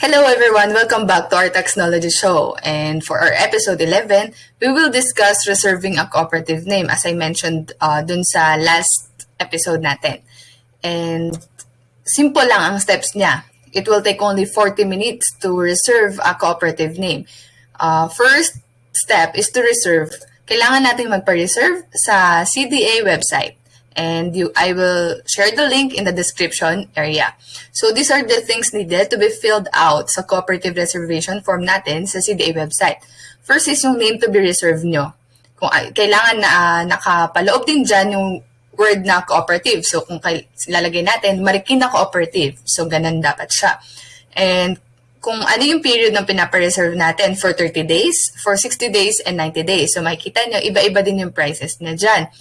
Hello everyone, welcome back to our Technology Show. And for our episode 11, we will discuss reserving a cooperative name as I mentioned uh, dun sa last episode natin. And simple lang ang steps niya. It will take only 40 minutes to reserve a cooperative name. Uh, first step is to reserve. Kailangan natin magpa-reserve sa CDA website and you, I will share the link in the description area. So these are the things needed to be filled out sa cooperative reservation form natin sa CDA website. First is yung name to be reserved nyo. Kung kailangan na uh, nakapaloob din dyan yung word na cooperative. So kung lalagay natin, Marikina Cooperative. So ganun dapat siya. And kung ano yung period ng pinapareserve natin for 30 days, for 60 days, and 90 days. So makikita nyo, iba-iba din yung prices na dyan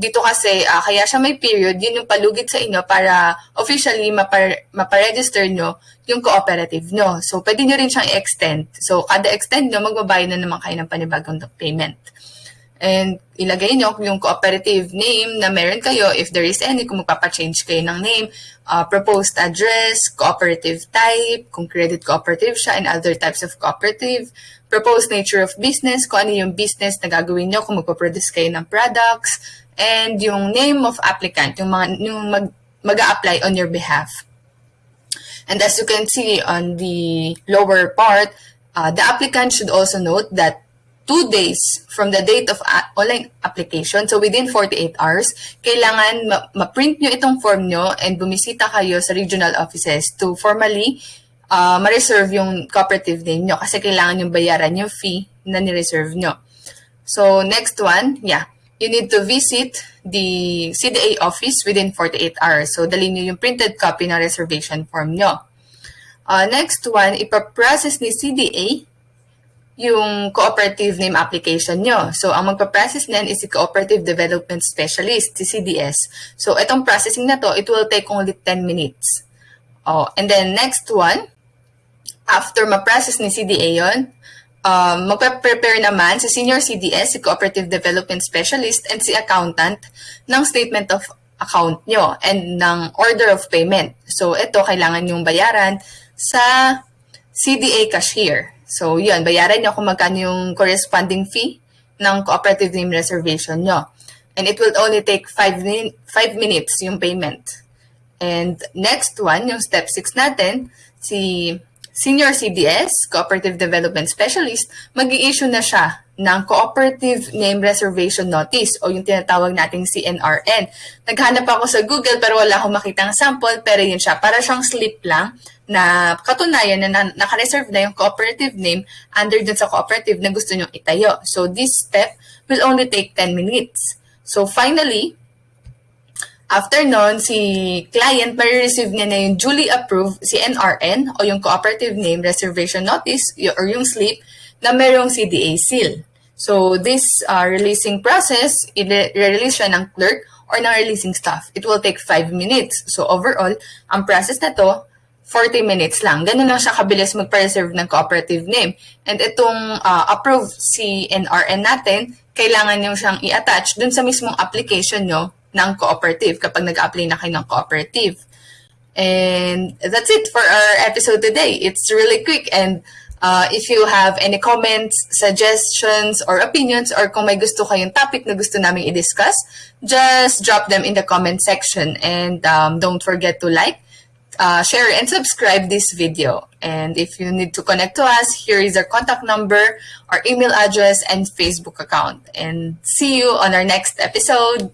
dito kasi, uh, kaya siya may period, yun yung palugit sa inyo para officially mapar- maparegister nyo yung cooperative nyo. So, pwede nyo rin siyang i-extend. So, kada extend nyo, magbabayad na naman kayo ng panibagong payment. And ilagay nyo yung cooperative name na meron kayo, if there is any, kung magpapa-change kayo ng name, uh, proposed address, cooperative type, kung credit cooperative siya, and other types of cooperative, proposed nature of business, kung ano yung business na gagawin nyo, kung magpaproduce kayo ng products, and yung name of applicant, yung, mga, yung mag, mag-a-apply on your behalf. And as you can see on the lower part, uh, the applicant should also note that two days from the date of online application, so within 48 hours, kailangan ma-print nyo itong form nyo and bumisita kayo sa regional offices to formally uh, ma-reserve yung cooperative name nyo kasi kailangan yung bayaran yung fee na ni-reserve nyo. So, next one, yeah you need to visit the CDA office within 48 hours. So, dali nyo yung printed copy na reservation form nyo. Uh, next one, ipaprocess ni CDA yung cooperative name application nyo. So, ang magpa-process niyan is si Cooperative Development Specialist, si CDS. So, itong processing na to, it will take only 10 minutes. Oh, and then next one, after ma-process ni CDA yon um, magpe-prepare naman si Senior CDS, si Cooperative Development Specialist, and si Accountant ng Statement of Account nyo and ng Order of Payment. So, ito, kailangan yung bayaran sa CDA Cashier. So, yun, bayaran nyo kung magkano yung corresponding fee ng Cooperative Name Reservation nyo. And it will only take 5 min minutes yung payment. And next one, yung step 6 natin, si Senior CDS, Cooperative Development Specialist, mag issue na siya ng Cooperative Name Reservation Notice o yung tinatawag nating CNRN. Naghanap ako sa Google pero wala akong makitang sample pero yun siya. Para siyang slip lang na katunayan na naka-reserve na yung cooperative name under dun sa cooperative na gusto nyong itayo. So this step will only take 10 minutes. So finally, After nun, si client may-receive niya na yung duly approved si NRN o yung Cooperative Name Reservation Notice or yung slip na mayroong CDA seal. So this uh, releasing process, i-release siya ng clerk or ng releasing staff. It will take 5 minutes. So overall, ang process na to, 40 minutes lang. Ganun lang siya kabilis magpa-reserve ng cooperative name. And itong uh, approved si NRN natin, kailangan nyo siyang i-attach dun sa mismong application nyo ng cooperative kapag nag-apply na kayo ng cooperative. And that's it for our episode today. It's really quick and uh, if you have any comments, suggestions, or opinions, or kung may gusto kayong topic na gusto namin i-discuss, just drop them in the comment section. And um, don't forget to like, uh, share, and subscribe this video. And if you need to connect to us, here is our contact number, our email address, and Facebook account. And see you on our next episode.